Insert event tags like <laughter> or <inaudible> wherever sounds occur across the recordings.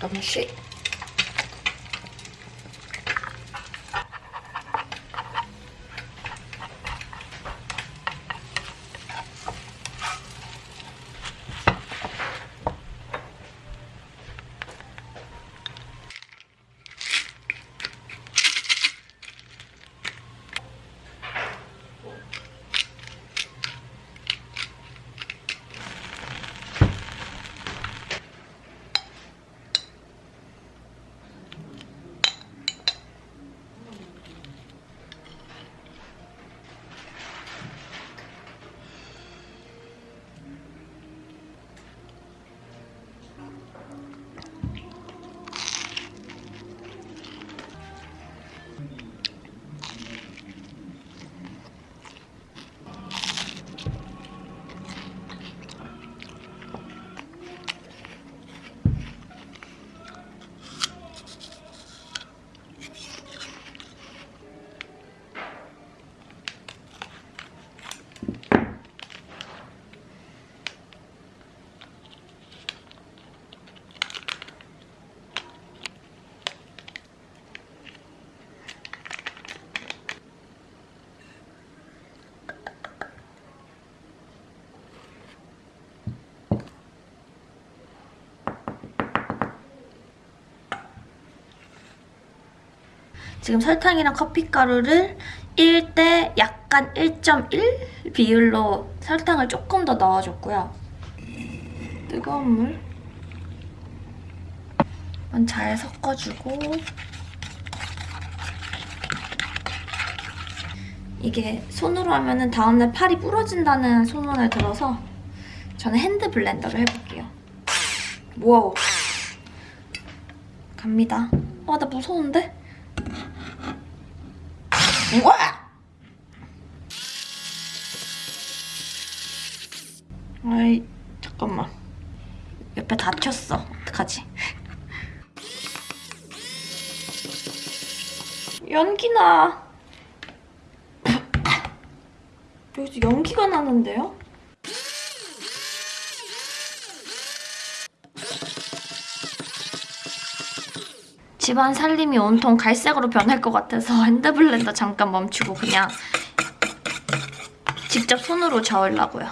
잠깐만 지금 설탕이랑 커피가루를 1대 약간 1.1 비율로 설탕을 조금 더 넣어줬고요. 뜨거운 물. 잘 섞어주고 이게 손으로 하면 다음날 팔이 부러진다는 소문을 들어서 저는 hand blender를 해볼게요. 와우. 갑니다. 아, 나 무서운데? 우와! 아이, 잠깐만. 옆에 다쳤어. 어떡하지? 연기나. 여기서 연기가 나는데요? 집안 살림이 온통 갈색으로 변할 것 같아서 핸드블렌더 잠깐 멈추고 그냥 직접 손으로 저으려고요.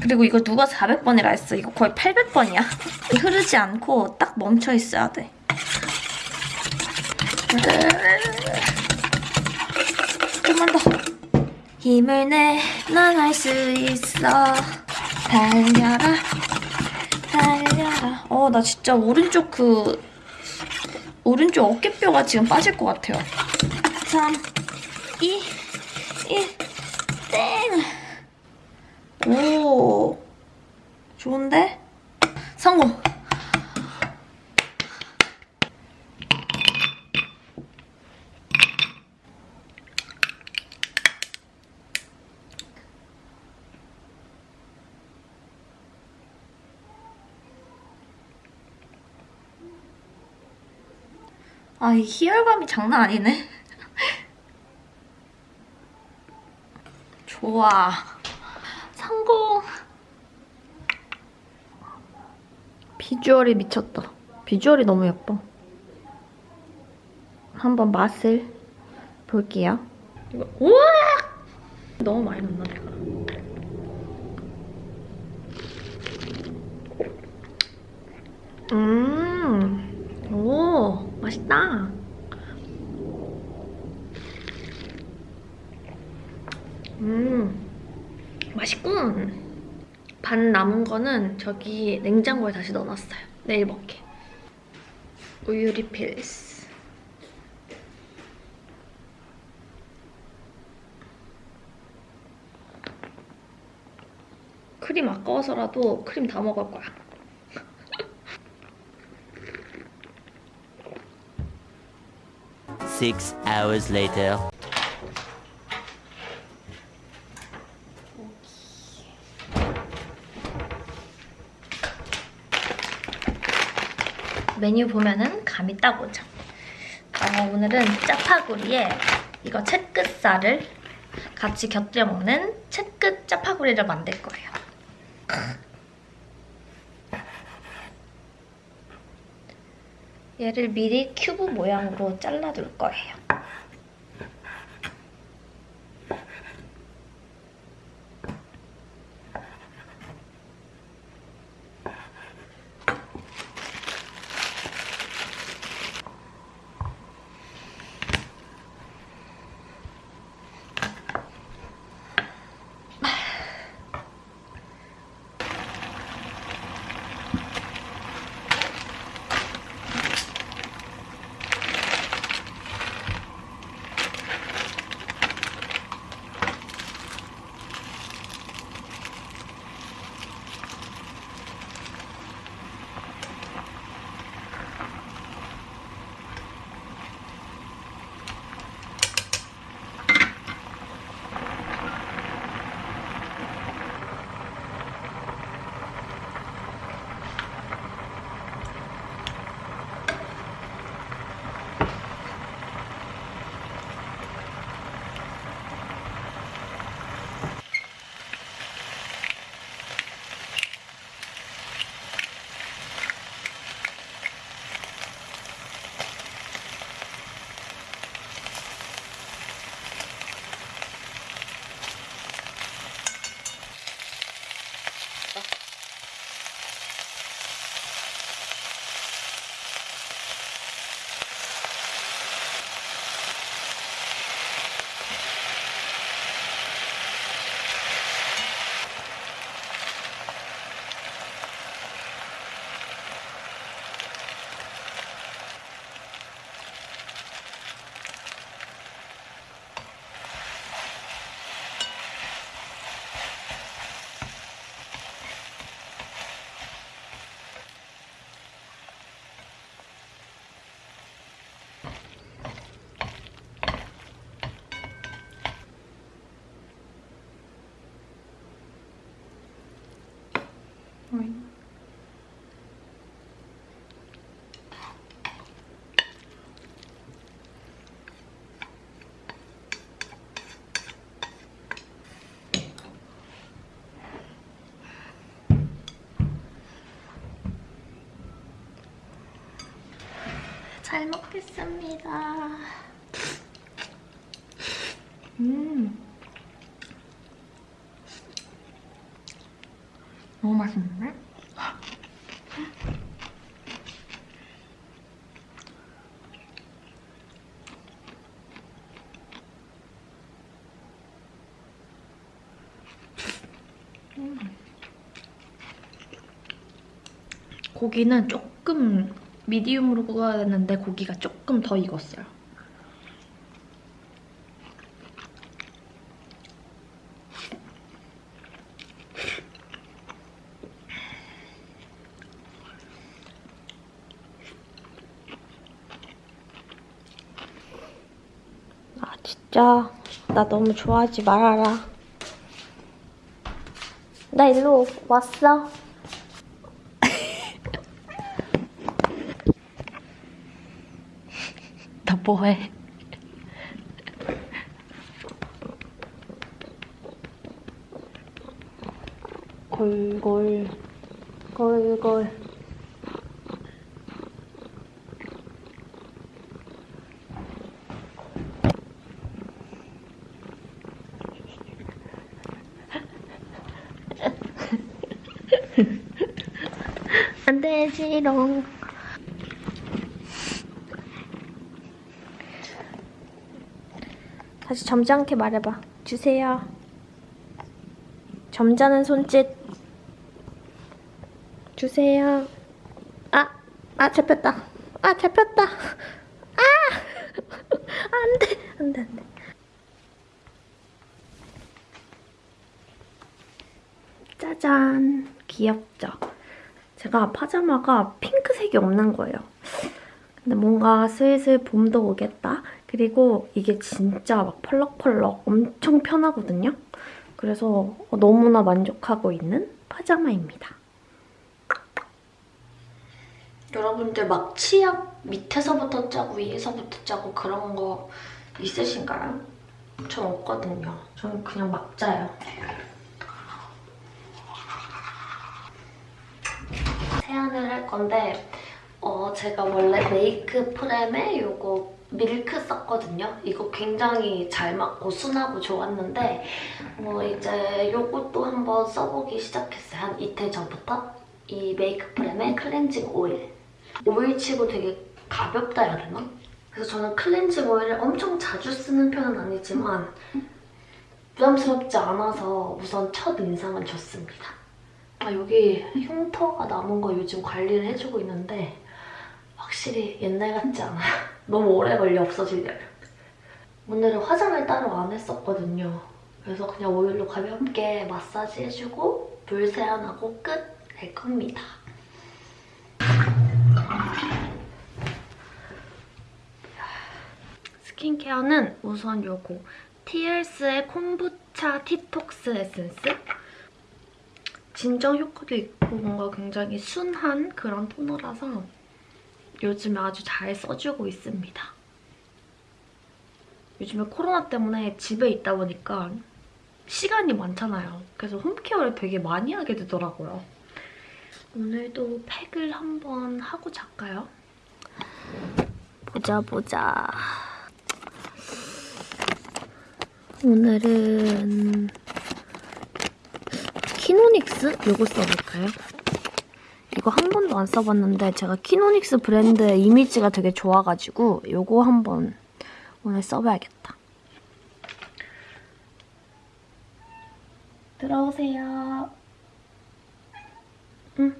그리고 이거 누가 400번이라 했어. 이거 거의 800번이야. 흐르지 않고 딱 멈춰 있어야 돼. 좀만 더. 힘을 내, 넌할수 있어. 달려라. 달려 라. 어, 나 진짜 오른쪽 그 오른쪽 어깨뼈가 지금 빠질 것 같아요. 3, 2, 1, 땡! 오, 좋은데? 성공! 아, 이 희열감이 장난 아니네. 좋아. 성공. 비주얼이 미쳤다. 비주얼이 너무 예뻐. 한번 맛을 볼게요. 이거, 우와! 너무 많이 넣나, 내가? 음, 오, 맛있다. 음, 맛있군. 반 남은 거는 저기 냉장고에 다시 넣어놨어요. 내일 먹게. 우유 리필스. 크림 아까워서라도 크림 다 먹을 거야. Six hours later. 메뉴 보면은 감이 딱 오죠. 어, 오늘은 짜파구리에 이거 채끝살을 같이 곁들여 먹는 채끝 짜파구리를 만들 거예요. 얘를 미리 큐브 모양으로 잘라둘 거예요. 잘 먹겠습니다. 음. 너무 맛있는데? 음. 고기는 조금 미디움으로 구워야 되는데 고기가 조금 더 익었어요. 아 진짜 나 너무 좋아하지 말아라. 나 일로 왔어. 나 뭐해? 골골 골골 안되지롱 다시 점잖게 말해봐. 주세요. 점잖은 손짓. 주세요. 아, 아 잡혔다. 아 잡혔다. 아, <laughs> 안돼, 안돼, 안돼. 짜잔, 귀엽죠? 제가 파자마가 핑크색이 없는 거예요. 근데 뭔가 슬슬 봄도 오겠다. 그리고 이게 진짜 막 펄럭펄럭 엄청 편하거든요. 그래서 너무나 만족하고 있는 파자마입니다. 여러분들 막 치약 밑에서부터 짜고 위에서부터 짜고 그런 거 있으신가요? 전 없거든요. 저는 그냥 막 짜요. 세안을 할 건데 어, 제가 원래 메이크 프렘에 요거 밀크 썼거든요. 이거 굉장히 잘 맞고 순하고 좋았는데 뭐 이제 요것도 한번 써보기 시작했어요. 한 이틀 전부터. 이 메이크 프렘의 클렌징 오일. 오일치고 되게 가볍다 해야 되나? 그래서 저는 클렌징 오일을 엄청 자주 쓰는 편은 아니지만 부담스럽지 않아서 우선 첫 인상은 좋습니다. 아, 여기 흉터가 남은 거 요즘 관리를 해주고 있는데 확실히 옛날 같지 않아요. 너무 오래 걸려 없어지려면. 오늘은 화장을 따로 안 했었거든요. 그래서 그냥 오일로 가볍게 마사지 해주고 물 세안하고 끝 할 겁니다. 스킨케어는 우선 요거 TLS의 콤부차 티톡스 에센스 진정 효과도 있고 뭔가 굉장히 순한 그런 토너라서 요즘에 아주 잘 써주고 있습니다. 요즘에 코로나 때문에 집에 있다 보니까 시간이 많잖아요. 그래서 홈케어를 되게 많이 하게 되더라고요. 오늘도 팩을 한번 하고 잘까요? 보자 보자. 오늘은 키노닉스 요거 써볼까요? 이거 한 번도 안 써봤는데 제가 키노닉스 브랜드의 이미지가 되게 좋아가지고 요거 한번 오늘 써봐야겠다. 들어오세요. 응.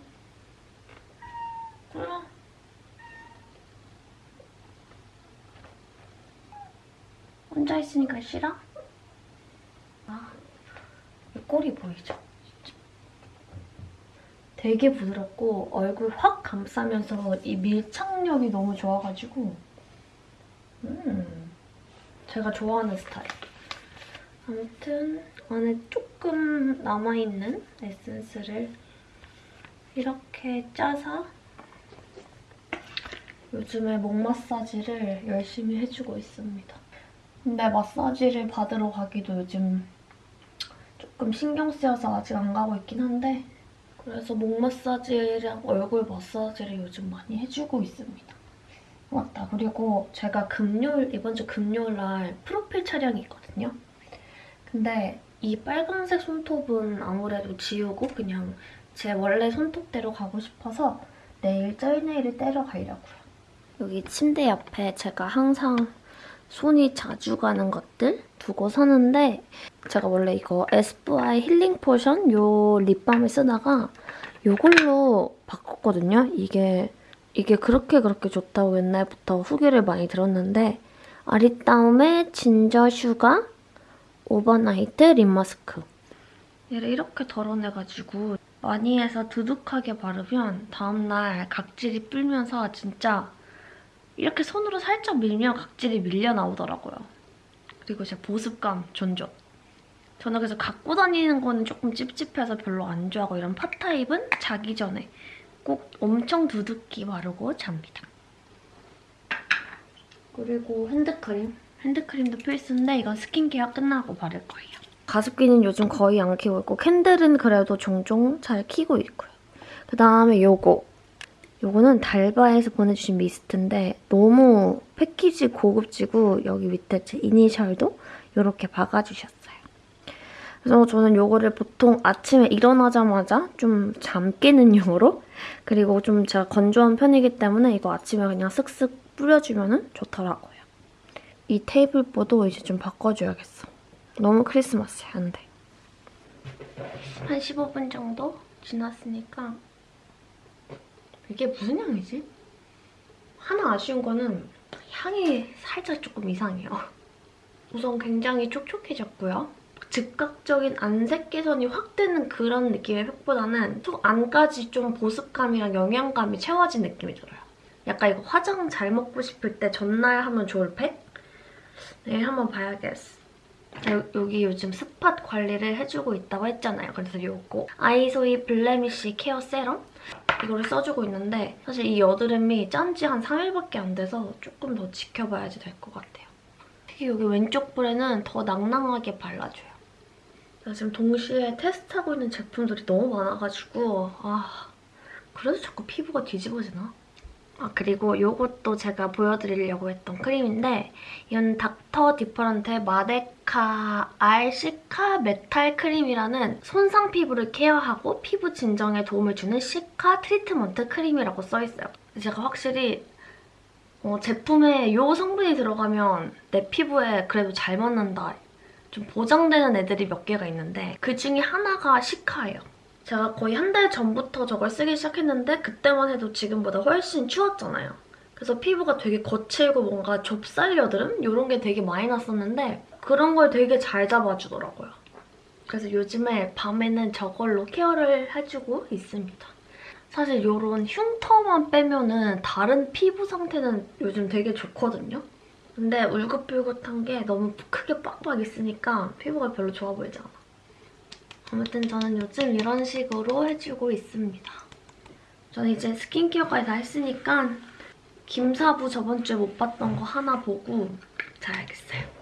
들어. 혼자 있으니까 싫어? 아, 이 꼬리 보이죠? 되게 부드럽고 얼굴 확 감싸면서 이 밀착력이 너무 좋아가지고 음, 제가 좋아하는 스타일. 아무튼 안에 조금 남아있는 에센스를 이렇게 짜서 요즘에 목 마사지를 열심히 해주고 있습니다. 근데 마사지를 받으러 가기도 요즘 조금 신경 쓰여서 아직 안 가고 있긴 한데 그래서 목 마사지랑 얼굴 마사지를 요즘 많이 해주고 있습니다. 맞다. 그리고 제가 금요일, 이번 주 금요일 날 프로필 촬영이 있거든요. 근데 이 빨간색 손톱은 아무래도 지우고 그냥 제 원래 손톱대로 가고 싶어서 내일 gel nail을 떼러 가려고요. 여기 침대 옆에 제가 항상 손이 자주 가는 것들 두고 사는데 제가 원래 이거 에스쁘아의 Healing Potion 요 립밤을 쓰다가 요걸로 바꿨거든요. 이게 이게 그렇게 그렇게 좋다고 옛날부터 후기를 많이 들었는데 아리따움의 Ginger Sugar Overnight Lip Mask 얘를 이렇게 덜어내가지고 많이 해서 두둑하게 바르면 다음날 각질이 불면서 진짜 이렇게 손으로 살짝 밀면 각질이 밀려 나오더라고요. 그리고 제 보습감 존존. 저는 그래서 갖고 다니는 거는 조금 찝찝해서 별로 안 좋아하고 이런 pot type은 자기 전에 꼭 엄청 두둑히 바르고 잡니다. 그리고 핸드크림. 핸드크림도 필수인데 이건 스킨케어 끝나고 바를 거예요. 가습기는 요즘 거의 안 키고 있고 candle은 그래도 종종 잘 키고 있고요. 그다음에 요거. 요거는 달바에서 보내주신 미스트인데 너무 패키지 고급지고 여기 밑에 제 이니셜도 이렇게 박아주셨어요. 그래서 저는 요거를 보통 아침에 일어나자마자 좀 잠 깨는 용으로 그리고 좀 제가 건조한 편이기 때문에 이거 아침에 그냥 쓱쓱 뿌려주면 좋더라고요. 이 테이블보도 이제 좀 바꿔줘야겠어. 너무 크리스마스야, 안 돼. 한 15분 정도 지났으니까 이게 무슨 향이지? 하나 아쉬운 거는 향이 살짝 조금 이상해요. 우선 굉장히 촉촉해졌고요. 즉각적인 안색 개선이 확 되는 그런 느낌의 팩보다는 속 안까지 좀 보습감이랑 영양감이 채워진 느낌이 들어요. 약간 이거 화장 잘 먹고 싶을 때 전날 하면 좋을 팩? 내일 한번 봐야겠어. 여, 여기 요즘 spot 관리를 해주고 있다고 했잖아요. 그래서 이거 아이소이 Blemish Care Serum 이거를 써주고 있는데 사실 이 여드름이 짠 지 한 3일밖에 안 돼서 조금 더 지켜봐야지 될 것 같아요. 특히 여기 왼쪽 볼에는 더 낭낭하게 발라줘요. 제가 지금 동시에 테스트하고 있는 제품들이 너무 많아가지고 아 그래도 자꾸 피부가 뒤집어지나? 아 그리고 요것도 제가 보여드리려고 했던 크림인데 이건 닥터 디퍼런트의 마데카 알시카 메탈 크림이라는 손상 피부를 케어하고 피부 진정에 도움을 주는 cica treatment cream이라고 써있어요. 제가 확실히 어, 제품에 요 성분이 들어가면 내 피부에 그래도 잘 맞는다. 좀 보장되는 애들이 몇 개가 있는데 그 중에 하나가 cica예요. 제가 거의 한 달 전부터 저걸 쓰기 시작했는데 그때만 해도 지금보다 훨씬 추웠잖아요. 그래서 피부가 되게 거칠고 뭔가 좁쌀 여드름? 이런 게 되게 많이 났었는데 그런 걸 되게 잘 잡아주더라고요. 그래서 요즘에 밤에는 저걸로 케어를 해주고 있습니다. 사실 이런 흉터만 빼면 은 다른 피부 상태는 요즘 되게 좋거든요. 근데 울긋불긋한 게 너무 크게 빡빡 있으니까 피부가 별로 좋아 보이지 않아. 아무튼 저는 요즘 이런 식으로 해주고 있습니다. 저는 이제 스킨케어까지 다 했으니까 김사부 저번 주에 못 봤던 거 하나 보고 자야겠어요.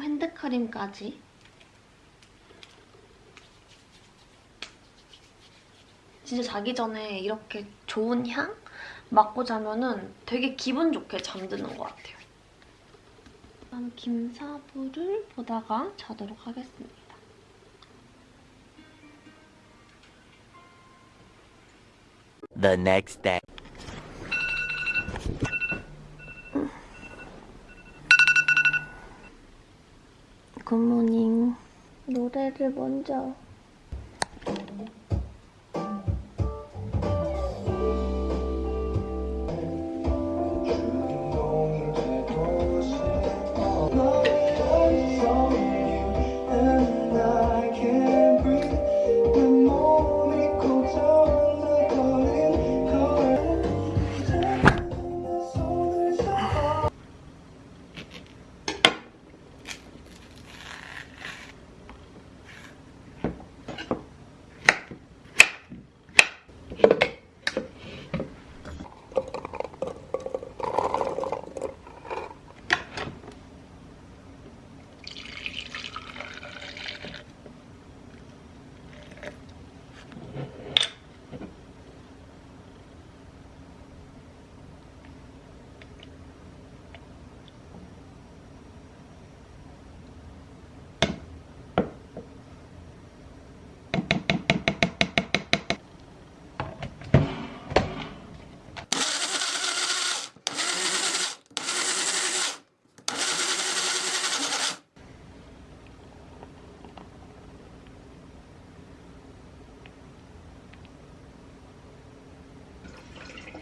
핸드크림까지. 진짜 자기 전에 이렇게 좋은 향 맡고 자면은 되게 기분 좋게 잠드는 것 같아요. 그럼 김사부를 보다가 자도록 하겠습니다. The next day. 굿모닝. 노래를 먼저.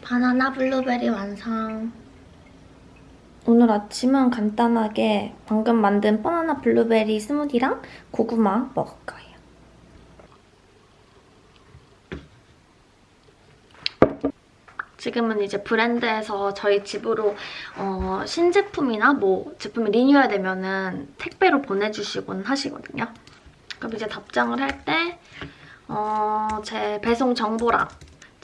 바나나 블루베리 완성. 오늘 아침은 간단하게 방금 만든 바나나 블루베리 스무디랑 고구마 먹을 거예요. 지금은 이제 브랜드에서 저희 집으로 어, 신제품이나 뭐 제품이 리뉴얼 되면은 택배로 보내주시곤 하시거든요. 그럼 이제 답장을 할때 어, 제 배송 정보랑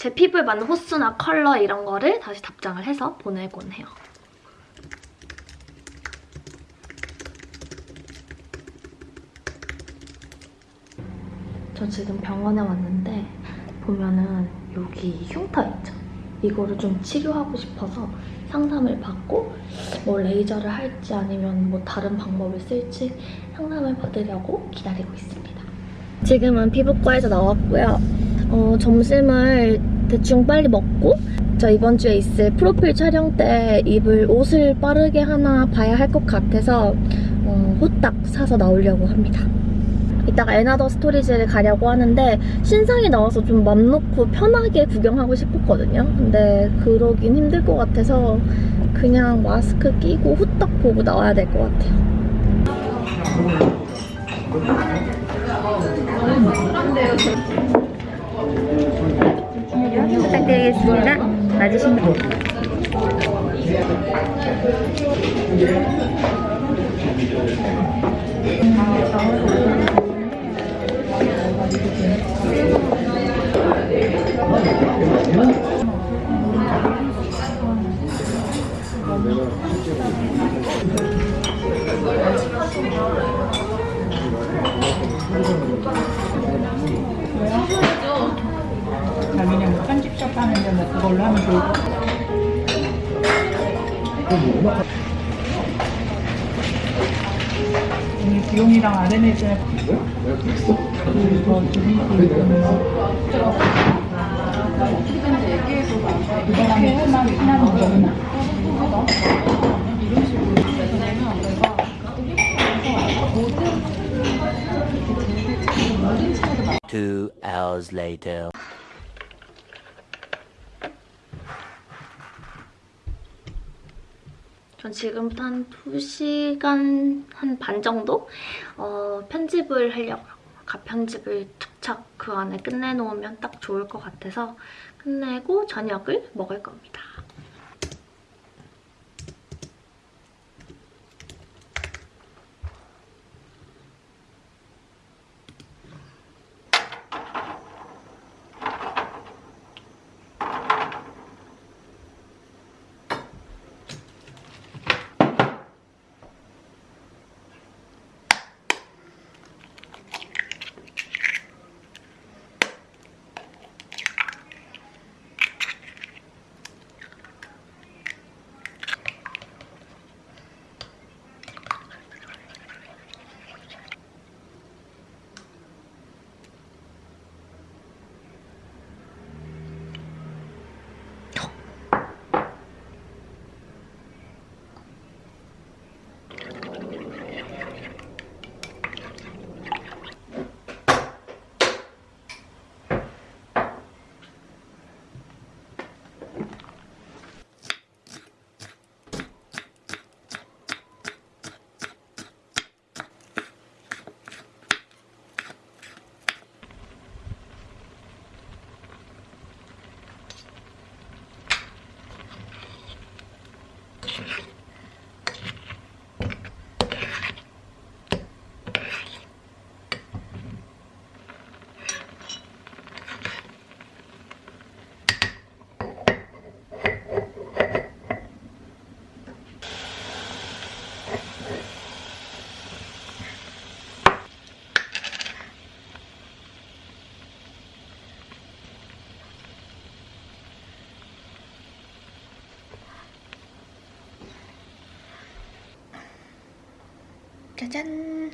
제 피부에 맞는 호수나 컬러 이런 거를 다시 답장을 해서 보내곤 해요. 저 지금 병원에 왔는데 보면은 여기 흉터 있죠? 이거를 좀 치료하고 싶어서 상담을 받고 뭐 레이저를 할지 아니면 뭐 다른 방법을 쓸지 상담을 받으려고 기다리고 있습니다. 지금은 피부과에서 나왔고요. 어, 점심을 대충 빨리 먹고 저 이번 주에 있을 프로필 촬영 때 입을 옷을 빠르게 하나 봐야 할 것 같아서 어, 호딱 사서 나오려고 합니다. 이따가 에나더 스토리지를 가려고 하는데 신상이 나와서 좀 맘 놓고 편하게 구경하고 싶었거든요. 근데 그러긴 힘들 것 같아서 그냥 마스크 끼고 후딱 보고 나와야 될 것 같아요. 부탁드리겠습니다. 맞으신 분. 요? 괜찮은데 뭐 그걸로 하면 같아요. 오늘 비용이랑 RMS 그더 드리고 이번에 끝나면 끝나는 거구나. Two hours later. 전 지금부터 한 2시간 한 반 정도 어, 편집을 하려고요. 가편집을 툭착 그 안에 끝내놓으면 딱 좋을 것 같아서 끝내고 저녁을 먹을 겁니다. 짜잔!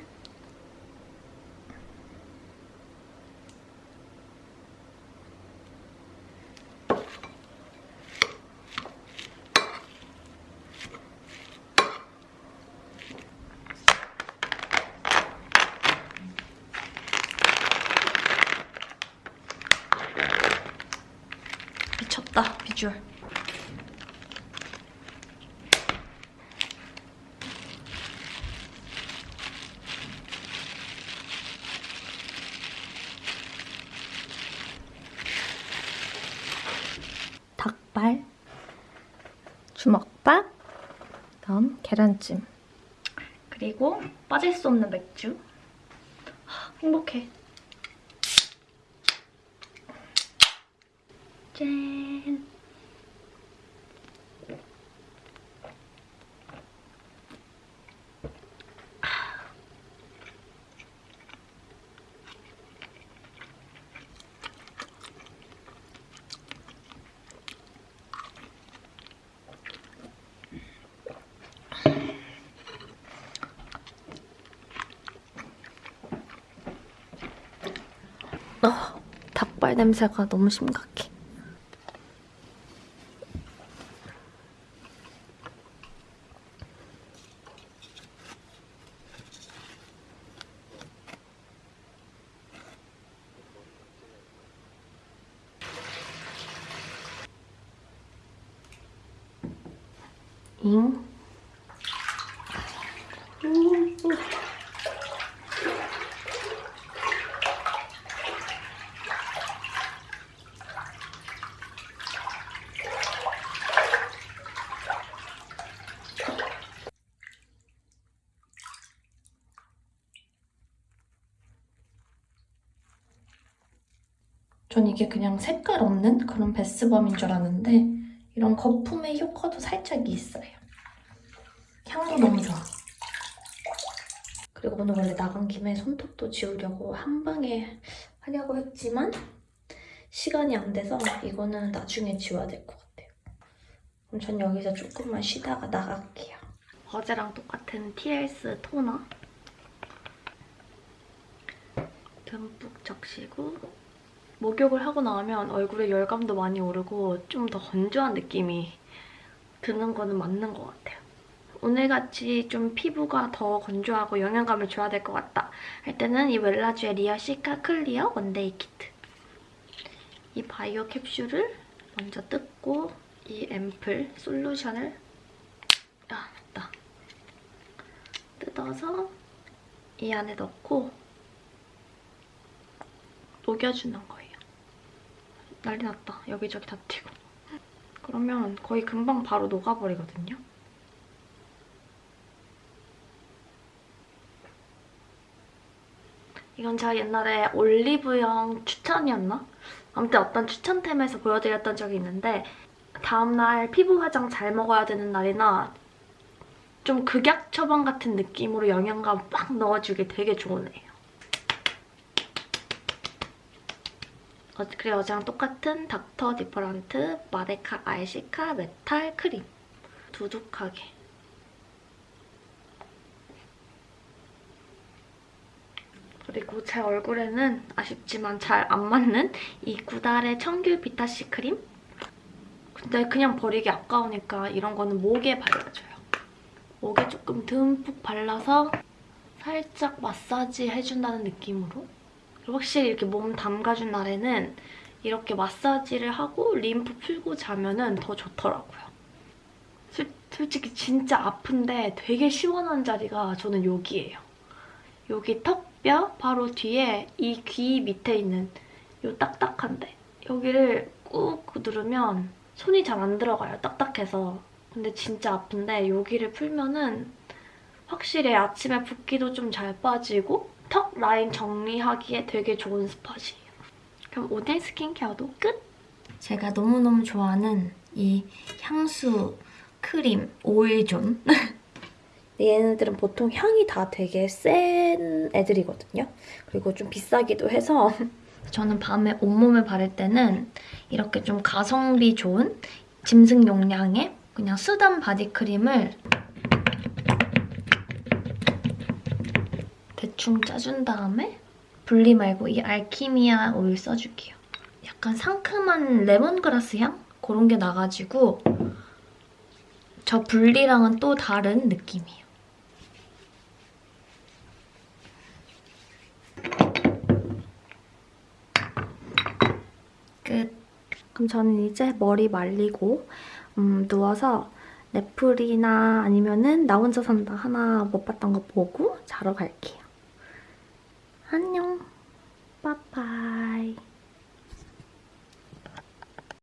미쳤다, 비주얼. 닭발, 주먹밥, 다음 계란찜, 그리고 빠질 수 없는 맥주. 하, 행복해. 짠. 어, 닭발 냄새가 너무 심각해. 전 이게 그냥 색깔 없는 그런 베스밤인 줄 알았는데 이런 거품의 효과도 살짝 있어요. 향도 너무 좋아. 그리고 오늘 원래 나간 김에 손톱도 지우려고 한 방에 하려고 했지만 시간이 안 돼서 이거는 나중에 지워야 될 것 같아요. 그럼 전 여기서 조금만 쉬다가 나갈게요. 어제랑 똑같은 TLS 토너 듬뿍 적시고 목욕을 하고 나면 얼굴에 열감도 많이 오르고 좀 더 건조한 느낌이 드는 거는 맞는 것 같아요. 오늘같이 좀 피부가 더 건조하고 영양감을 줘야 될 것 같다 할 때는 이 웰라주의 Real Cica Clear One Day Kit. 이 바이오 캡슐을 먼저 뜯고 이 앰플 솔루션을 아 맞다. 뜯어서 이 안에 넣고 녹여주는 거예요 난리 났다 여기저기 다 튀고 그러면 거의 금방 바로 녹아버리거든요 이건 제가 옛날에 올리브영 추천이었나? 아무튼 어떤 추천템에서 보여드렸던 적이 있는데 다음날 피부 화장 잘 먹어야 되는 날이나 좀 극약 처방 같은 느낌으로 영양감 빡 넣어주기 되게 좋은 애예요. 어, 그리고 어제랑 똑같은 닥터 디퍼런트 마데카 아이시카 메탈 크림 두둑하게 그리고 제 얼굴에는 아쉽지만 잘 안 맞는 이 구달의 청귤 비타C 크림? 근데 그냥 버리기 아까우니까 이런 거는 목에 발라줘요. 목에 조금 듬뿍 발라서 살짝 마사지 해준다는 느낌으로 확실히 이렇게 몸 담가준 날에는 이렇게 마사지를 하고 림프 풀고 자면은 더 좋더라고요. 솔, 솔직히 진짜 아픈데 되게 시원한 자리가 저는 여기예요. 여기 턱뼈 바로 뒤에 이 귀 밑에 있는 요 딱딱한데 여기를 꾹 누르면 손이 잘 안 들어가요. 딱딱해서. 근데 진짜 아픈데 여기를 풀면은 확실히 아침에 붓기도 좀 잘 빠지고 턱 라인 정리하기에 되게 좋은 spot이에요. 그럼 오늘 스킨케어도 끝! 제가 너무너무 좋아하는 이 향수 크림 오일존 <laughs> 얘네들은 보통 향이 다 되게 센 애들이거든요. 그리고 좀 비싸기도 해서 <laughs> 저는 밤에 온몸에 바를 때는 이렇게 좀 가성비 좋은 짐승 용량의 그냥 soothing 바디크림을 대충 짜준 다음에 불리 말고 이 알키미아 오일 써줄게요. 약간 상큼한 레몬그라스 향? 그런 게 나가지고 저 불리랑은 또 다른 느낌이에요. 끝. 그럼 저는 이제 머리 말리고 음, 누워서 넷플이나 아니면은 나 혼자 산다 하나 못 봤던 거 보고 자러 갈게요. 안녕. 빠빠이.